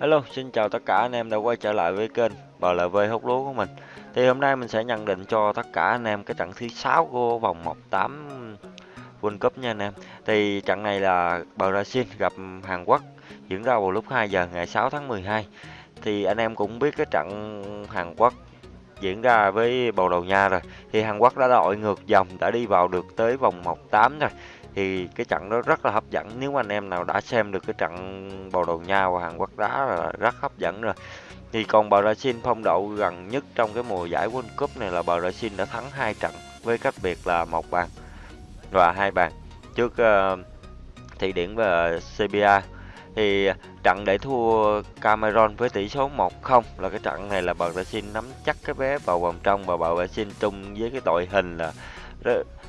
Hello, xin chào tất cả anh em đã quay trở lại với kênh BLV hút lúa của mình. Thì hôm nay mình sẽ nhận định cho tất cả anh em cái trận thứ 6 của vòng 1/8 World Cup nha anh em. Thì trận này là Brazil gặp Hàn Quốc diễn ra vào lúc 2 giờ ngày 6 tháng 12. Thì anh em cũng biết cái trận Hàn Quốc diễn ra với Bồ Đào Nha rồi. Thì Hàn Quốc đã đội ngược dòng đã đi vào được tới vòng 1/8 rồi thì cái trận đó rất là hấp dẫn. Nếu mà anh em nào đã xem được cái trận Bồ Đào Nha và Hàn Quốc đá là rất hấp dẫn rồi. Thì còn Brazil phong độ gần nhất trong cái mùa giải World Cup này là Brazil đã thắng hai trận với cách biệt là một bàn và hai bàn trước uh, Thụy Điển và Serbia. Thì trận để thua Cameroon với tỷ số 1-0 là cái trận này là Brazil nắm chắc cái vé vào vòng trong và Brazil chung với cái đội hình là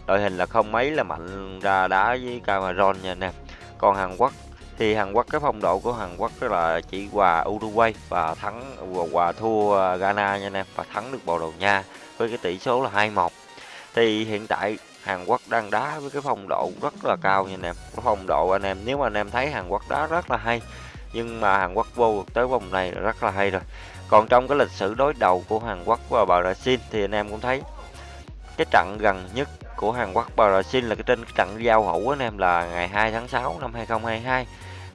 đội hình là không mấy là mạnh ra đá với Cameroon nha anh em. Còn Hàn Quốc thì Hàn Quốc cái phong độ của Hàn Quốc đó là chỉ hòa Uruguay và thắng, hòa thua Ghana nha anh em, và thắng được Bồ Đào Nha với cái tỷ số là 2-1 thì hiện tại Hàn Quốc đang đá với cái phong độ rất là cao nha anh em. Cái phong độ anh em, nếu mà anh em thấy Hàn Quốc đá rất là hay, nhưng mà Hàn Quốc vô tới vòng này rất là hay rồi. Còn trong cái lịch sử đối đầu của Hàn Quốc và Brazil thì anh em cũng thấy cái trận gần nhất của Hàn Quốc Brazil là cái trên cái trận giao hữu anh em, là ngày 2 tháng 6 năm 2022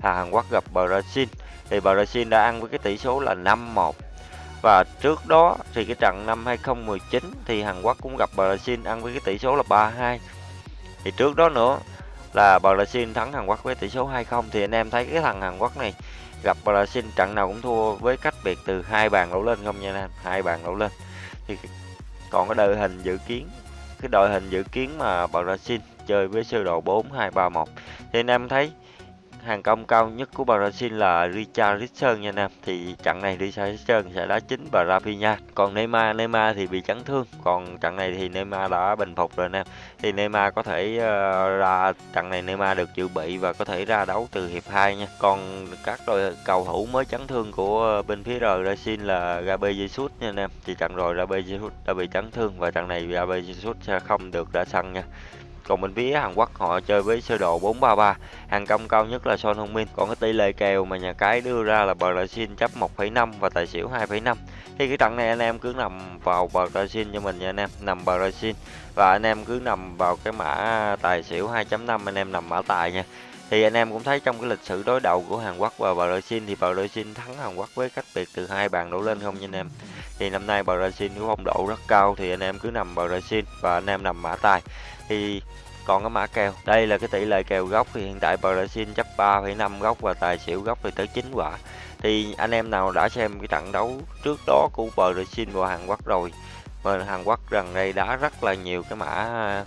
là Hàn Quốc gặp Brazil thì Brazil đã ăn với cái tỷ số là 5-1 và trước đó thì cái trận năm 2019 thì Hàn Quốc cũng gặp Brazil ăn với cái tỷ số là 3-2 thì trước đó nữa là Brazil thắng Hàn Quốc với tỷ số 2-0 thì anh em thấy cái thằng Hàn Quốc này gặp Brazil trận nào cũng thua với cách biệt từ hai bàn đổ lên không nha anh em? Hai bàn đổ lên. Thì còn cái đội hình dự kiến, cái đội hình dự kiến mà Brazil chơi với sơ đồ 4-2-3-1 thì anh em thấy hàng công cao nhất của Brazil là Richarlison nha anh em thì trận này Richarlison sẽ đá chính và Rafinha còn Neymar Neymar thì bị chấn thương. Còn trận này thì Neymar đã bình phục rồi anh em thì Neymar có thể uh, ra trận này Neymar được dự bị và có thể ra đấu từ hiệp 2 nha. Còn các đội cầu thủ mới chấn thương của bên phía Brazil là Gabriel Jesus nha anh em thì trận rồi Gabriel Jesus đã bị chấn thương và trận này Gabriel Jesus sẽ không được ra sân nha còn bên phía Hàn Quốc họ chơi với sơ đồ 433 hàng công cao nhất là Son Heung-min. Còn cái tỷ lệ kèo mà nhà cái đưa ra là Brazil chấp 1,5 và tài xỉu 2,5 thì cái trận này anh em cứ nằm vào Brazil cho mình nha anh em nằm Brazil và anh em cứ nằm vào cái mã tài xỉu 2.5 anh em nằm mã tài nha. Thì anh em cũng thấy trong cái lịch sử đối đầu của Hàn Quốc và Brazil thì Brazil thắng Hàn Quốc với cách biệt từ hai bàn đổ lên không nha anh em. Thì năm nay Brazil có phong độ rất cao thì anh em cứ nằm Brazil và anh em nằm mã tài thì còn cái mã kèo. Đây là cái tỷ lệ kèo góc thì hiện tại Brazil chấp 3,5 góc và tài xỉu góc thì tới 9 quả. Thì anh em nào đã xem cái trận đấu trước đó của Brazil và Hàn Quốc rồi và Hàn Quốc gần đây đá rất là nhiều cái mã à,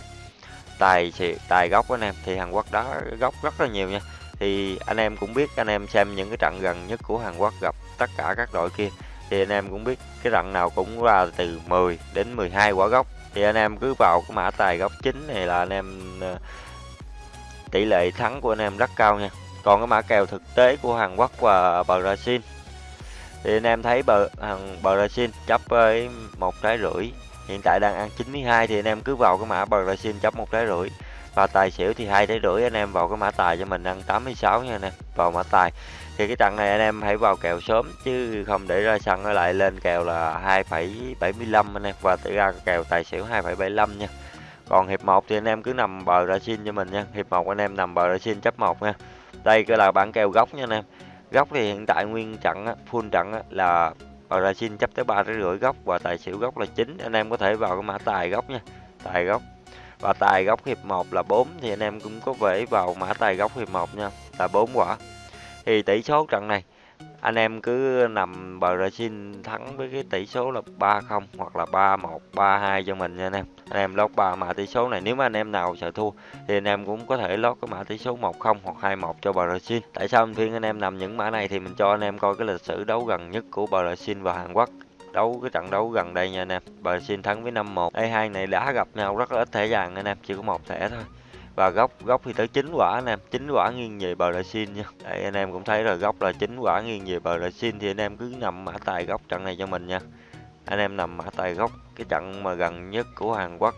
tài tài góc anh em thì Hàn Quốc đá góc rất là nhiều nha. Thì anh em cũng biết anh em xem những cái trận gần nhất của Hàn Quốc gặp tất cả các đội kia thì anh em cũng biết cái rặng nào cũng ra từ 10 đến 12 quả góc thì anh em cứ vào cái mã tài góc chính này là anh em ờ, tỷ lệ thắng của anh em rất cao nha. Còn cái mã kèo thực tế của Hàn Quốc và Brazil. Thì anh em thấy bờ hàng Brazil chấp với một trái rưỡi, hiện tại đang ăn 92 thì anh em cứ vào cái mã Brazil chấp một trái rưỡi và tài xỉu thì hai trái rưỡi anh em vào cái mã tài cho mình ăn 86 nha anh em. Vào mã tài. Thì cái trận này anh em hãy vào kèo sớm chứ không để ra sân nó lại lên kèo là 2,75 anh em và tự ra kèo tài xỉu 2,75 nha. Còn hiệp 1 thì anh em cứ nằm bờ ra xin cho mình nha. Hiệp 1 anh em nằm bờ ra xin chấp 1 nha. Đây cái là bản kèo góc nha anh em. Góc thì hiện tại nguyên trận á, full trận á, là bờ ra xin chấp tới ba rưỡi góc và tài xỉu góc là chính anh em có thể vào cái mã tài góc nha. Tài góc và tài góc hiệp 1 là 4 thì anh em cũng có thể vào mã tài góc hiệp 1 nha là 4 quả thì tỷ số trận này anh em cứ nằm Brazil thắng với cái tỷ số là 3-0 hoặc là 3-1, 3-2 cho mình nha anh em. Anh em lót 3 mã tỷ số này nếu mà anh em nào sợ thua thì anh em cũng có thể lót cái mã tỷ số 1-0 hoặc 2-1 cho Brazil. Tại sao anh phiên anh em nằm những mã này thì mình cho anh em coi cái lịch sử đấu gần nhất của Brazil và Hàn Quốc đấu cái trận đấu gần đây nha anh em. Brazil thắng với 5-1 đây hai này đã gặp nhau rất là ít thẻ vàng anh em chỉ có một thẻ thôi. Và góc góc thì tới chín quả anh em 9 quả nghiêng về bờ xin nha. Đây, anh em cũng thấy rồi góc là chín quả nghiêng về bờ xin thì anh em cứ nằm mã tài góc trận này cho mình nha. Anh em nằm mã tài góc cái trận mà gần nhất của Hàn Quốc.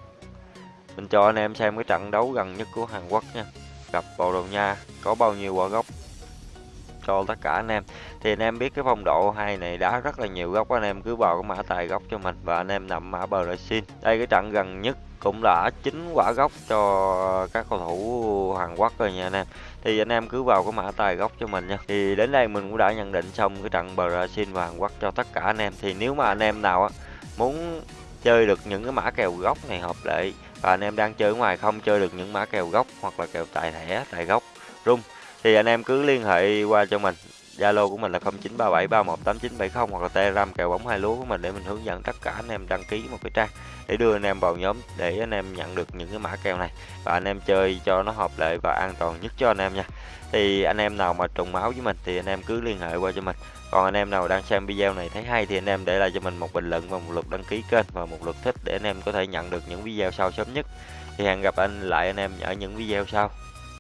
Mình cho anh em xem cái trận đấu gần nhất của Hàn Quốc nha. Gặp Bồ Đào Nha có bao nhiêu quả góc cho tất cả anh em. Thì anh em biết cái phong độ hai này đá rất là nhiều góc, anh em cứ vào cái mã tài góc cho mình và anh em nằm mã Brazil đây, cái trận gần nhất cũng đã chín quả gốc cho các cầu thủ Hàn Quốc rồi nha anh em. Thì anh em cứ vào cái mã tài gốc cho mình nha. Thì đến đây mình cũng đã nhận định xong cái trận Brazil và Hàn Quốc cho tất cả anh em. Thì nếu mà anh em nào á, muốn chơi được những cái mã kèo gốc này hợp lệ và anh em đang chơi ngoài không, chơi được những mã kèo gốc hoặc là kèo tài thẻ, tài gốc rung thì anh em cứ liên hệ qua cho mình Zalo của mình là 0937318970 hoặc là Telegram kèo bóng hai lúa của mình để mình hướng dẫn tất cả anh em đăng ký một cái trang để đưa anh em vào nhóm để anh em nhận được những cái mã kèo này và anh em chơi cho nó hợp lệ và an toàn nhất cho anh em nha. Thì anh em nào mà trùng máu với mình thì anh em cứ liên hệ qua cho mình. Còn anh em nào đang xem video này thấy hay thì anh em để lại cho mình một bình luận và một lượt đăng ký kênh và một lượt thích để anh em có thể nhận được những video sau sớm nhất. Thì hẹn gặp anh lại anh em ở những video sau.